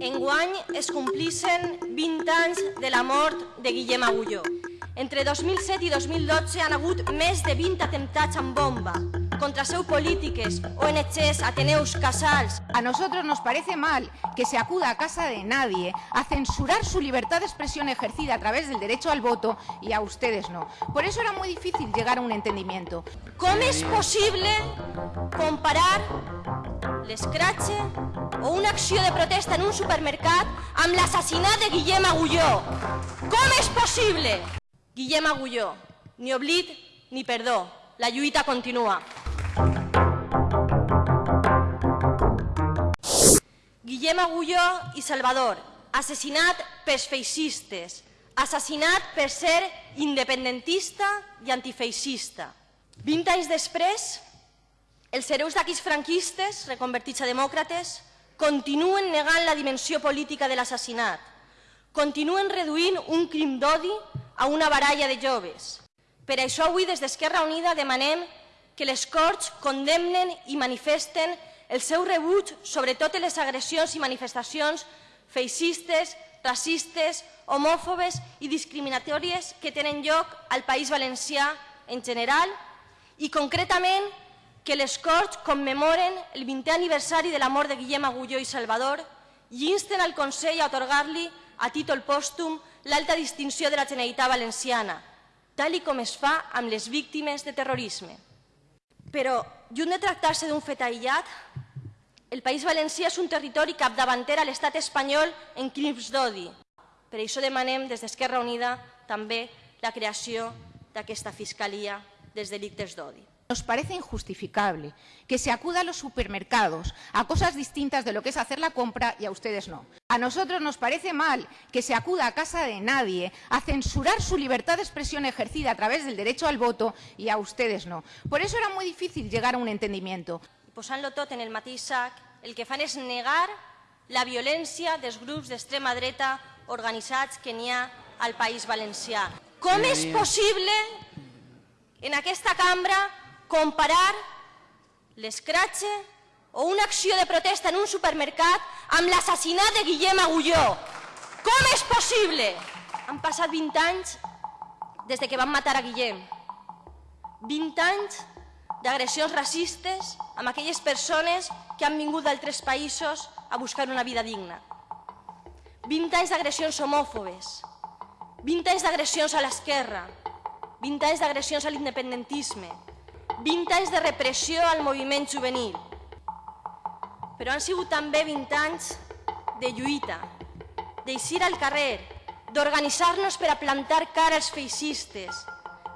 Enguany es complissen 20 anys de la mort de Guillem Agulló. Entre 2007 i 2012 han hagut més de 20 atemptats amb bomba contra seu polítiques, ONGs, Ateneus, Casals. A nosotros nos parece mal que se acuda a casa de nadie a censurar su libertad de expresión ejercida a través del derecho al voto y a ustedes no. Por eso era muy difícil llegar a un entendimiento. Com és possible comparar l'escratxe o una acció de protesta en un supermercat amb l'assassinat de Guillem Agulló? Com és possible? Guillem Agulló, ni oblit ni perdó. La lluita continua. Guillem Agulló i Salvador, assassinat pels feixistes, assassinat per ser independentista i antifeixista. 20 anys després, els hereus d'aquells franquistes, reconvertits a demòcrates, continuen negant la dimensió política de l'assassinat, continuen reduint un crim d'odi a una baralla de joves. Per això avui des d'Esquerra Unida demanem que les Corts condemnen i manifesten el seu rebuig sobre totes les agressions i manifestacions feixistes, racistes, homòfobes i discriminatòries que tenen lloc al País Valencià en general i concretament que les Corts commemoren el 20è aniversari de la mort de Guillem Agulló i Salvador i insten al Consell a atorgar-li a títol pòstum l'alta distinció de la Generalitat Valenciana, tal com es fa amb les víctimes de terrorisme. Però, lluny de tractar-se d'un fet aïllat, el País Valencià és un territori capdavanter a l'estat espanyol en crims d'odi. Per això demanem des d'Esquerra Unida també la creació d'aquesta Fiscalia dels delictes d'odi. Nos parece injustificable que se acuda a los supermercados a cosas distintas de lo que es hacer la compra y a ustedes no. A nosotros nos parece mal que se acuda a casa de nadie a censurar su libertad de expresión ejercida a través del derecho al voto y a ustedes no. Por eso era muy difícil llegar a un entendimiento. Posant-lo tot en el mateix sac, el que fan és negar la violència dels grups d'extrema dreta organitzats que n'hi ha al País Valencià. Com és possible en aquesta cambra comparar l'escratxe o una acció de protesta en un supermercat amb l'assassinat de Guillem Agulló. Com és possible? Han passat 20 anys des de que van matar a Guillem. 20 anys d'agressions racistes amb aquelles persones que han vingut d'altres països a buscar una vida digna. 20 anys d'agressions homòfobes, 20 anys d'agressions a l'esquerra, 20 anys d'agressions a l'independentisme, 20 anys de repressió al moviment juvenil. Però han sigut també 20 anys de lluita, d'eixir al carrer, d'organitzar-nos per a plantar cara als feixistes,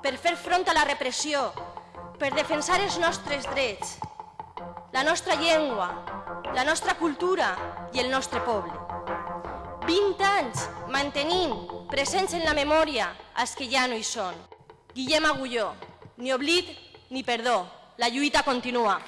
per fer front a la repressió, per defensar els nostres drets, la nostra llengua, la nostra cultura i el nostre poble. 20 anys mantenint presents en la memòria els que ja no hi són. Guillem Agulló, ni oblit ni perdó. La lluita continua.